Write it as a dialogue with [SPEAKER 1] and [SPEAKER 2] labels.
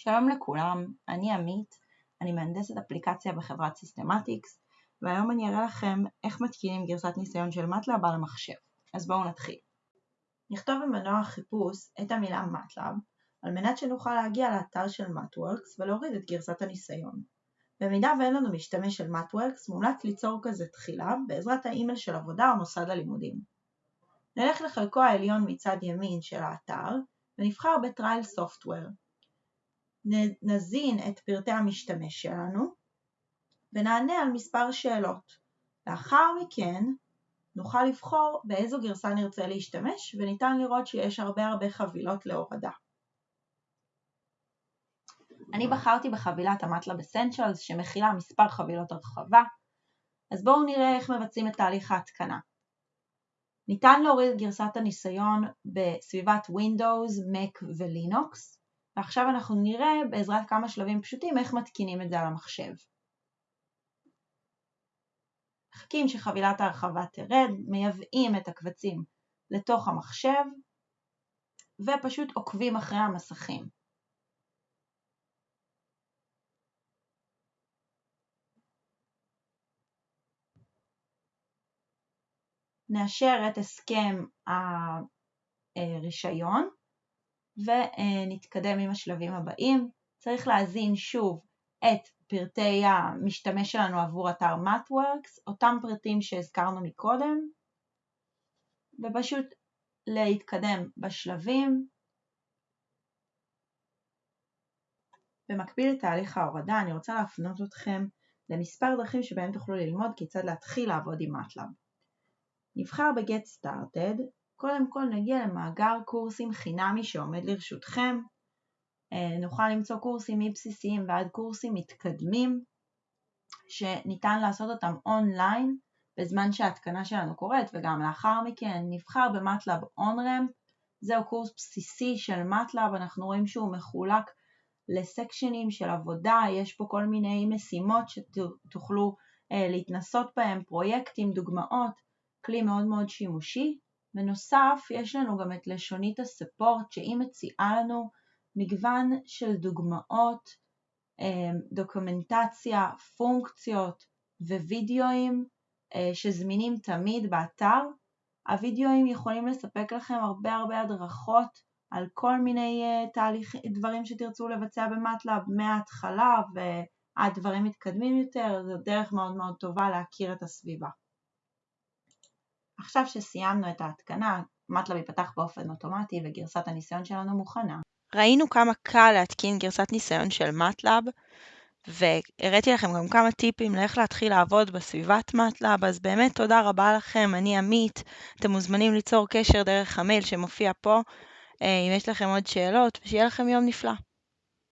[SPEAKER 1] שלום לכולם, אני עמית, אני מהנדסת אפליקציה בחברת Systematics והיום אני אראה לכם איך מתקינים גרסת ניסיון של MATLAB על המחשב. אז בואו נתחיל. נכתוב במנוע החיפוש את המילה MATLAB על מנת שנוכל להגיע לאתר של MathWorks ולהוריד את גרסת הניסיון. במידה ואין לנו משתמש של MathWorks מומלץ ליצור כזה תחילה בעזרת האימייל של עבודה או מוסד הלימודים. נלך לחלקו העליון מצד ימין של האתר ונבחר ב-Trial Software. נזין את פרטי המשתמש שלנו ונענה על מספר שאלות. לאחר מכן נוכל לבחור באיזו גרסה נרצה להשתמש וניתן לראות שיש הרבה הרבה חבילות להורדה. אני בחרתי בחבילת המטלב אסנצ'לס שמכילה מספר חבילות הרחבה, אז בואו נראה איך מבצעים את תהליך ההתקנה. ניתן להוריד את גרסת הניסיון בסביבת Windows, Mac ולינוקס, ועכשיו אנחנו נראה בעזרת כמה שלבים פשוטים איך מתקינים את זה על המחשב. מחכים שחבילת ההרחבה תרד, מייבאים את הקבצים לתוך המחשב ופשוט עוקבים אחרי המסכים. נאשר את הסכם הרישיון ונתקדם עם השלבים הבאים. צריך להזין שוב את פרטי המשתמש שלנו עבור אתר MathWorks, אותם פרטים שהזכרנו מקודם, ופשוט להתקדם בשלבים. במקביל לתהליך ההורדה אני רוצה להפנות אתכם למספר דרכים שבהם תוכלו ללמוד כיצד להתחיל לעבוד עם MATLAB. נבחר ב-Get Started, קודם כל נגיע למאגר קורסים חינמי שעומד לרשותכם, אה, נוכל למצוא קורסים מבסיסיים ועד קורסים מתקדמים שניתן לעשות אותם אונליין בזמן שההתקנה שלנו קורית וגם לאחר מכן נבחר במטלב אונרם זהו קורס בסיסי של מטלב, אנחנו רואים שהוא מחולק לסקשנים של עבודה, יש פה כל מיני משימות שתוכלו אה, להתנסות בהם, פרויקטים, דוגמאות, כלי מאוד מאוד שימושי. בנוסף יש לנו גם את לשונית הספורט שהיא מציעה לנו מגוון של דוגמאות, אה, דוקומנטציה, פונקציות ווידאוים אה, שזמינים תמיד באתר. הווידאוים יכולים לספק לכם הרבה הרבה הדרכות על כל מיני אה, תהליך, דברים שתרצו לבצע במטלאב מההתחלה ועד דברים מתקדמים יותר, זו דרך מאוד מאוד טובה להכיר את הסביבה. עכשיו שסיימנו את ההתקנה, מטלב ייפתח באופן אוטומטי וגרסת הניסיון שלנו מוכנה.
[SPEAKER 2] ראינו כמה קל להתקין גרסת ניסיון של מטלב, והראיתי לכם גם כמה טיפים לאיך להתחיל לעבוד בסביבת מטלב, אז באמת תודה רבה לכם, אני עמית, אתם מוזמנים ליצור קשר דרך המייל שמופיע פה, אה, אם יש לכם עוד שאלות, ושיהיה לכם יום נפלא.